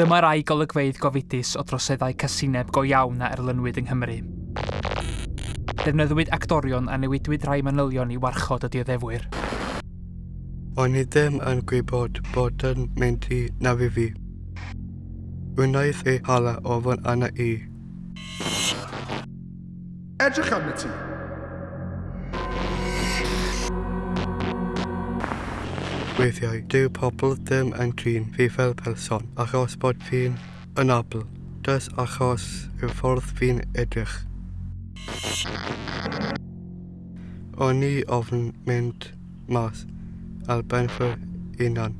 Dyma rai golygfeidd gofidus o droseddau casineb go iawn a erlynwyd yng Nghymru. Defnyddiwyd actorion a newidwyd rhai manylion i warchod y dioddefwyr. O'n i ddim yn gwybod bod yn mynd i nafu fi. Wnaeth ei hala ofyn arna i. Edrych arna ti. weithiau dyw pobl ddim yn trin fi fel person achos bod fi'n ynabl, Dys achos y ffordd fi'n edrych. O'n i ofn mynd mas al ben fy unan.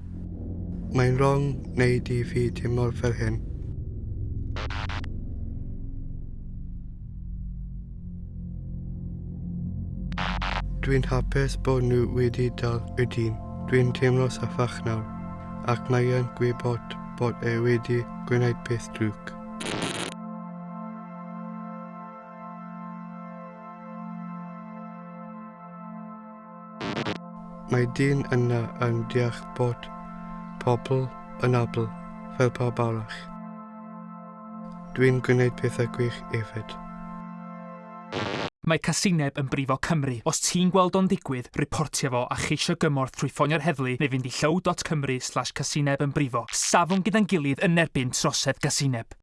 Mae'n wrong wneud i fi teimlo fel hyn. Dwi'n hapus bod nhw wedi dal y dyn. Dwi'n teimlo saffach nawr, ac mae yn gwybod bod e wedi gwneud peth drwg. Mae dyn yna yn deall bod pobl yn abl fel pob arall. Dwi'n gwneud pethau gwych efyd. Mae casineb yn brifo Cymru. Os ti'n gweld o'n digwydd, reportio fo a cheisio gymorth trwy ffonio'r heddlu neu fynd i llow.cymru slash casineb yn brifo. Safon gyda'n gilydd yn erbyn trosedd casineb.